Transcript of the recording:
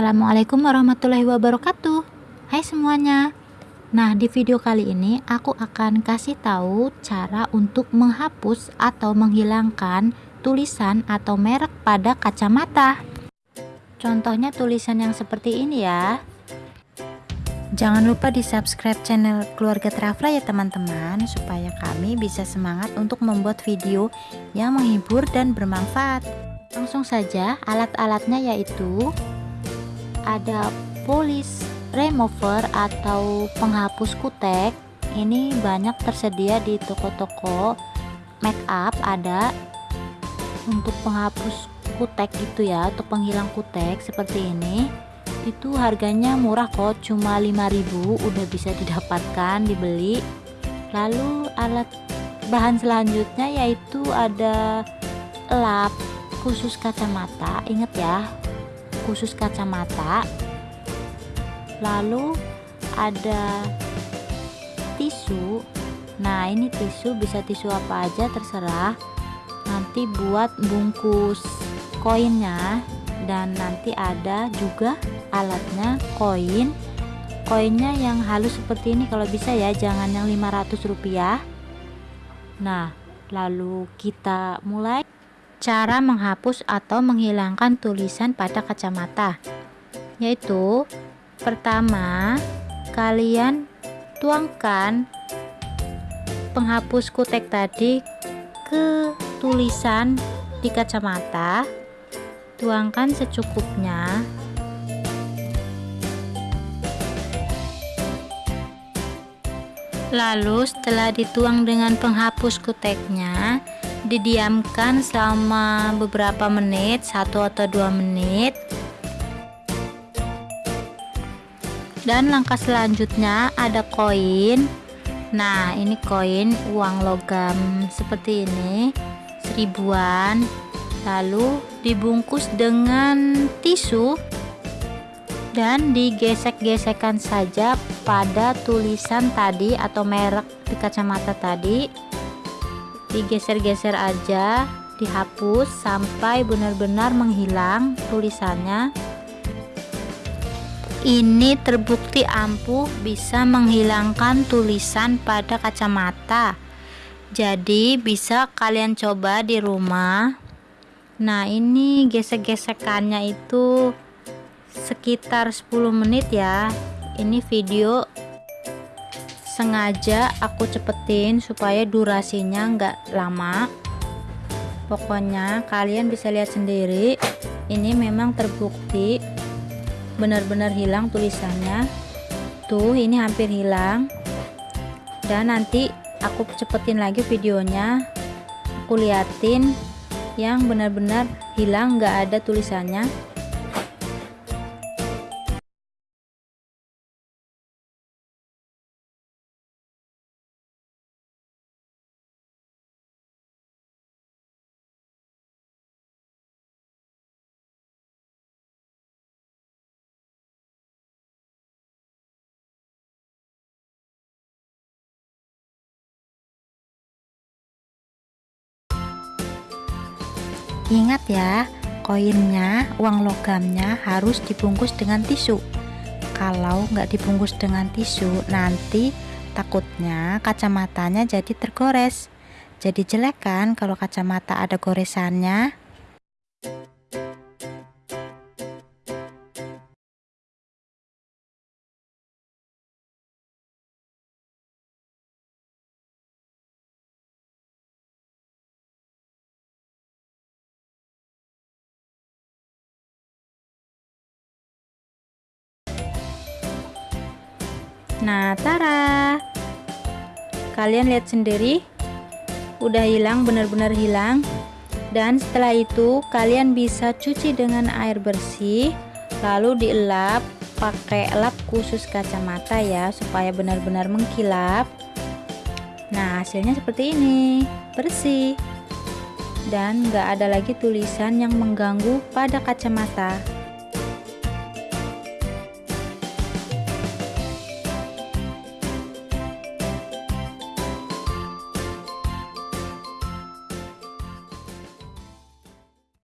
Assalamualaikum warahmatullahi wabarakatuh. Hai semuanya. Nah di video kali ini aku akan kasih tahu cara untuk menghapus atau menghilangkan tulisan atau merek pada kacamata. Contohnya tulisan yang seperti ini ya. Jangan lupa di subscribe channel keluarga Trafla ya teman-teman Supaya kami bisa semangat untuk membuat video yang menghibur dan bermanfaat. Langsung saja alat-alatnya yaitu ada polish remover atau penghapus kutek ini banyak tersedia di toko-toko. Make up ada untuk penghapus kutek itu ya untuk penghilang kutek seperti ini. Itu harganya murah kok cuma 5000 udah bisa didapatkan dibeli. Lalu alat bahan selanjutnya yaitu ada lap khusus kacamata inget ya khusus kacamata lalu ada tisu. Nah ini tisu bisa tisu apa aja terserah. Nanti buat bungkus koinnya dan nanti ada juga alatnya koin. Koinnya yang halus seperti ini kalau bisa ya jangan yang 500 rupiah. Nah lalu kita mulai Cara menghapus atau menghilangkan tulisan pada kacamata yaitu pertama kalian tuangkan penghapus kutek tadi ke tulisan di kacamata tuangkan secukupnya. Lalu setelah dituang dengan penghapus kuteknya didiamkan selama beberapa menit satu atau dua menit. Dan langkah selanjutnya ada koin. Nah ini koin uang logam seperti ini seribuan. Lalu dibungkus dengan tisu dan digesek-gesekkan saja pada tulisan tadi atau merek di kacamata tadi digeser-geser aja dihapus sampai benar-benar menghilang tulisannya. Ini terbukti ampuh bisa menghilangkan tulisan pada kacamata. Jadi bisa kalian coba di rumah. Nah ini gesek-gesekannya itu sekitar 10 menit ya. Ini video sengaja aku cepetin supaya durasinya enggak lama. Pokoknya kalian bisa lihat sendiri ini memang terbukti benar-benar hilang tulisannya. Tuh ini hampir hilang. Dan nanti aku cepetin lagi videonya. Aku liatin yang benar-benar hilang enggak ada tulisannya Ingat ya, koinnya, uang logamnya harus dibungkus dengan tisu. Kalau nggak dibungkus dengan tisu, nanti takutnya kacamatanya jadi tergores. Jadi jelek kan kalau kacamata ada goresannya? Nah, tara. Kalian lihat sendiri, udah hilang, benar-benar hilang. Dan setelah itu, kalian bisa cuci dengan air bersih, lalu dielap pakai lap khusus kacamata ya, supaya benar-benar mengkilap. Nah, hasilnya seperti ini, bersih. Dan nggak ada lagi tulisan yang mengganggu pada kacamata.